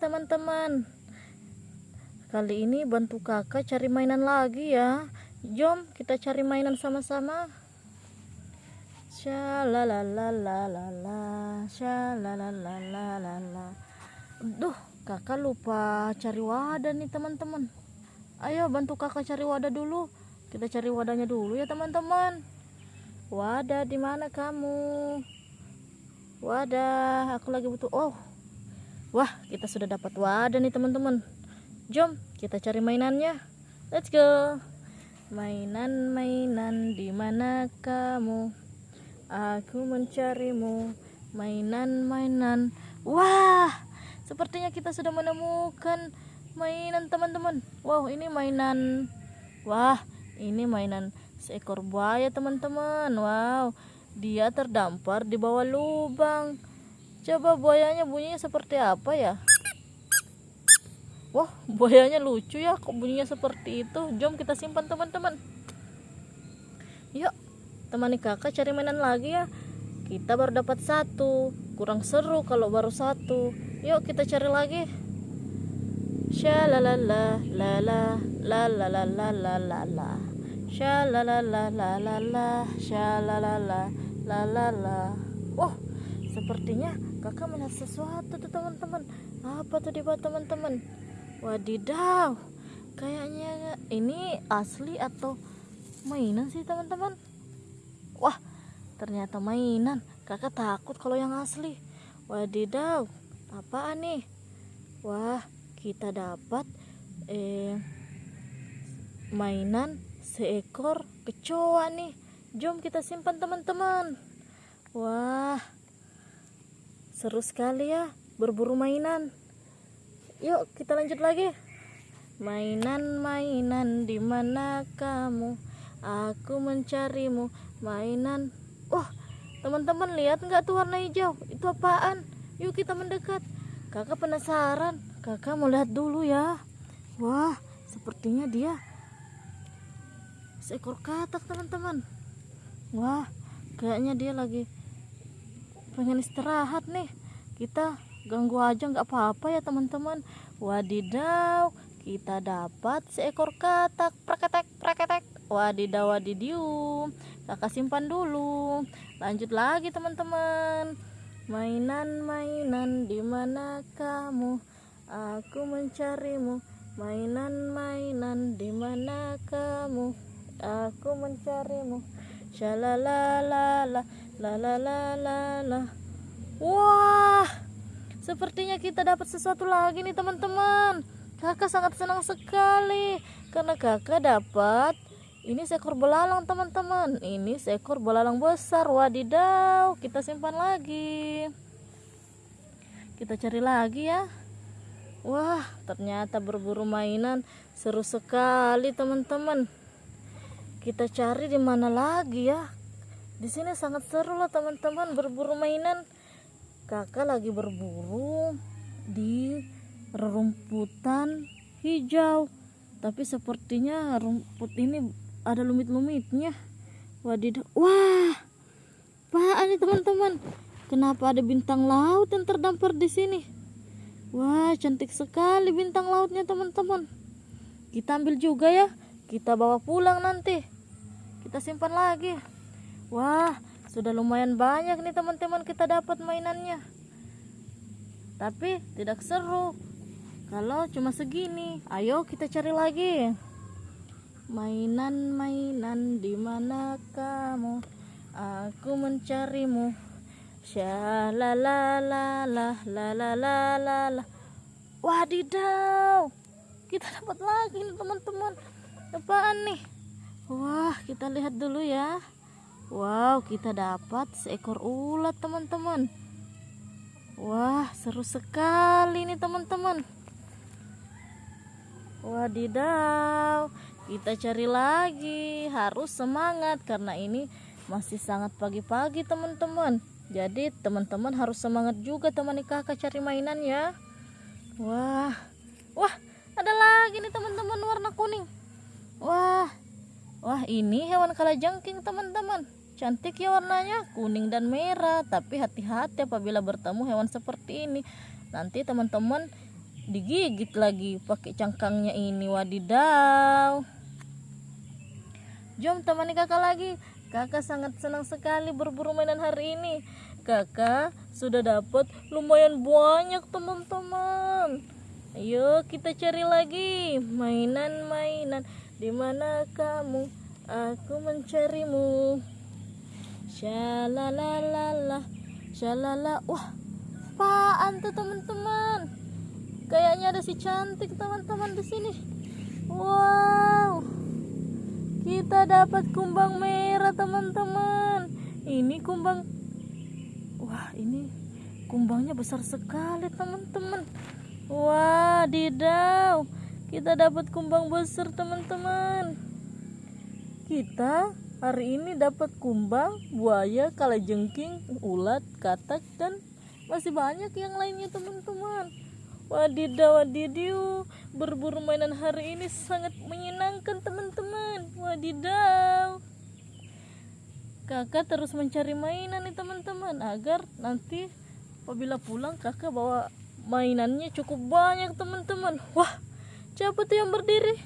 teman-teman kali ini bantu kakak cari mainan lagi ya jom kita cari mainan sama-sama Shalalalalala, shalalalalala. Duh, kakak lupa cari wadah nih teman-teman. Ayo bantu kakak cari wadah dulu. Kita cari wadahnya dulu ya teman-teman. Wadah di mana kamu? Wadah, aku lagi butuh. Oh, wah kita sudah dapat wadah nih teman-teman. Jom kita cari mainannya. Let's go. Mainan-mainan di mana kamu? Aku mencarimu. Mainan-mainan. Wah, sepertinya kita sudah menemukan mainan teman-teman. Wow, ini mainan. Wah, ini mainan seekor buaya teman-teman. Wow, dia terdampar di bawah lubang. Coba buayanya bunyinya seperti apa ya? Wah, buayanya lucu ya, kok bunyinya seperti itu. Jom kita simpan teman-teman. Yuk, temani kakak cari mainan lagi ya kita baru dapat satu kurang seru kalau baru satu yuk kita cari lagi shalalala lala lala lala lala la shalalala lala la shalalala lala la oh sepertinya kakak melihat sesuatu tuh teman-teman apa tuh di bawah teman-teman wadidaw kayaknya ini asli atau mainan sih teman-teman Wah, ternyata mainan. Kakak takut kalau yang asli. Wadidaw, apaan nih? Wah, kita dapat eh mainan seekor kecoa nih. Jom kita simpan teman-teman. Wah, seru sekali ya berburu mainan. Yuk kita lanjut lagi. Mainan-mainan di mana kamu? Aku mencarimu mainan. Oh, teman-teman lihat nggak tuh warna hijau? Itu apaan? Yuk kita mendekat. Kakak penasaran. Kakak mau lihat dulu ya. Wah, sepertinya dia seekor katak teman-teman. Wah, kayaknya dia lagi pengen istirahat nih. Kita ganggu aja nggak apa-apa ya teman-teman. Wadidaw, kita dapat seekor katak. Praketek, praketek. Wadidaw wadidium kakak simpan dulu. Lanjut lagi teman-teman. Mainan-mainan di mana kamu aku mencarimu. Mainan-mainan di mana kamu aku mencarimu shalalalala la. Wah sepertinya kita dapat sesuatu lagi nih teman-teman. Kakak sangat senang sekali karena kakak dapat ini seekor belalang teman-teman. Ini seekor belalang besar wadidaw. Kita simpan lagi. Kita cari lagi ya. Wah ternyata berburu mainan. Seru sekali teman-teman kita cari di mana lagi ya? Di sini sangat seru loh teman-teman berburu mainan. Kakak lagi berburu di rumputan hijau. Tapi sepertinya rumput ini ada lumit-lumitnya. Wadidaw wah! Apaan nih teman-teman? Kenapa ada bintang laut yang terdampar di sini? Wah cantik sekali bintang lautnya teman-teman. Kita ambil juga ya. Kita bawa pulang nanti kita simpan lagi wah sudah lumayan banyak nih teman-teman kita dapat mainannya tapi tidak seru kalau cuma segini ayo kita cari lagi Mainan-mainan di mana kamu? Aku mencarimu. Shalalalalalalalala. Wadidaw. Kita dapat lagi nih teman-teman. Apaan nih? Wah, kita lihat dulu ya. Wow, kita dapat seekor ulat teman-teman. Wah, seru sekali nih teman-teman. Wadidaw kita cari lagi harus semangat karena ini masih sangat pagi-pagi teman-teman jadi teman-teman harus semangat juga temani kakak cari mainan ya wah wah ada lagi nih teman-teman warna kuning wah wah ini hewan kalajengking teman-teman. Cantik ya warnanya kuning dan merah. Tapi hati-hati apabila bertemu hewan seperti ini. Nanti teman-teman digigit lagi pakai cangkangnya ini wadidaw. Jom temani kakak lagi. Kakak sangat senang sekali berburu mainan hari ini. Kakak sudah dapat lumayan banyak teman-teman. Ayo kita cari lagi mainan-mainan di mana kamu? Aku mencarimu. Shalalala Shalala. Wah apaan tuh teman-teman? Kayaknya ada si cantik teman-teman di sini. Wow. Kita dapat kumbang merah teman-teman. Ini kumbang. Wah ini kumbangnya besar sekali teman-teman. Wah didaw Kita dapat kumbang besar teman-teman Kita Hari ini dapat kumbang, buaya, kalajengking, ulat, katak, dan masih banyak yang lainnya teman-teman. Wadidaw wadidiu, berburu mainan hari ini sangat menyenangkan teman-teman. Wadidaw. Kakak terus mencari mainan nih teman-teman agar nanti apabila pulang kakak bawa mainannya cukup banyak teman-teman. Wah, siapa tuh yang berdiri?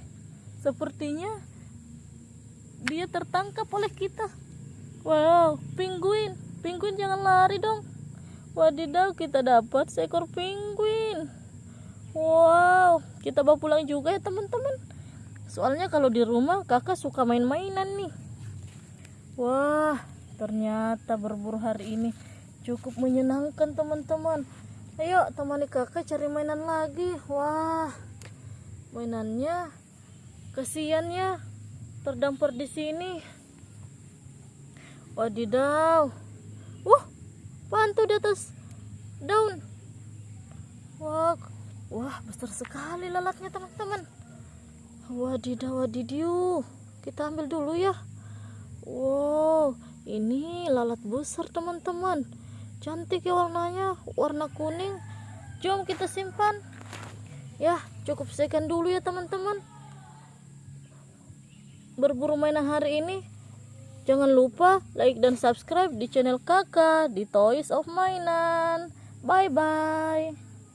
Sepertinya dia tertangkap oleh kita. Wow penguin. Penguin jangan lari dong. Wadidaw kita dapat seekor penguin. Wow kita bawa pulang juga ya teman-teman. Soalnya kalau di rumah kakak suka main-mainan nih. Wah ternyata berburu hari ini cukup menyenangkan teman-teman. Ayo temani kakak cari mainan lagi. Wah mainannya kesian ya terdampar di sini. Wadidaw. Wah pantu di atas. Daun. Wah wah besar sekali lalatnya teman-teman. Wadidaw wadidiu kita ambil dulu ya. Wow ini lalat besar teman-teman. Cantik ya warnanya. Warna kuning. Jom kita simpan ya cukup sekian dulu ya teman-teman. Berburu mainan hari ini. Jangan lupa like dan subscribe di channel kakak di Toys of Mainan. Bye bye